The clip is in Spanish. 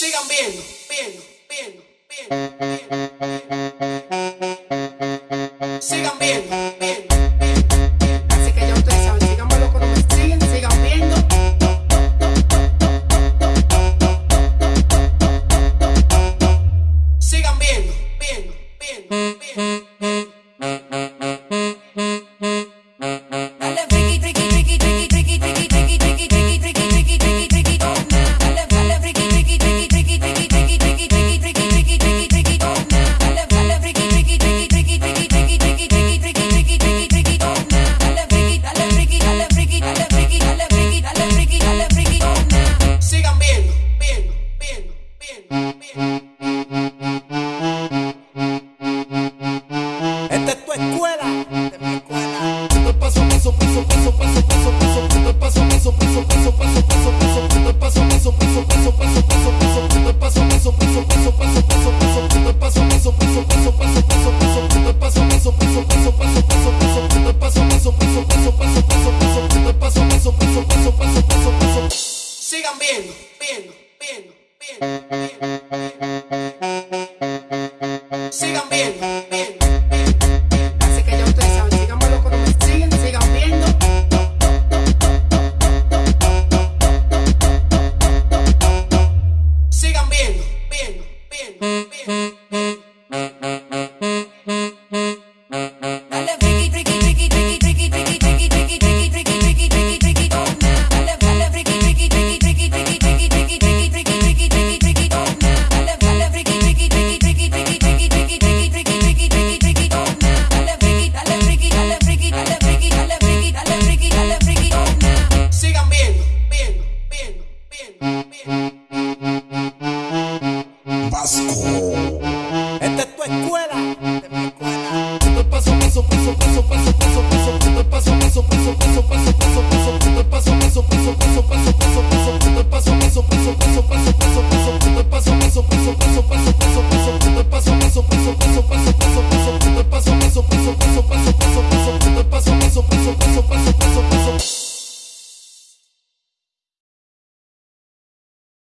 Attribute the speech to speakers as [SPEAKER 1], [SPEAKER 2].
[SPEAKER 1] sigan viendo, viendo, viendo, viendo, viendo. Sigan Sigan viendo, viendo, viendo, viendo, viendo. Carrasco.
[SPEAKER 2] Esta es tu escuela. Esta es mi escuela. Esto es paso, paso, paso, paso, paso, paso, paso. Esto es paso, paso, paso, paso, paso, paso, paso. Esto es paso, paso, paso, paso, paso, paso, paso. Esto es paso, paso, paso, paso, paso, paso, paso. Esto es paso, paso, paso, paso, paso, paso, paso. Esto es paso, paso, paso, paso, paso, paso, paso. Esto es paso, paso, paso, paso, paso, paso.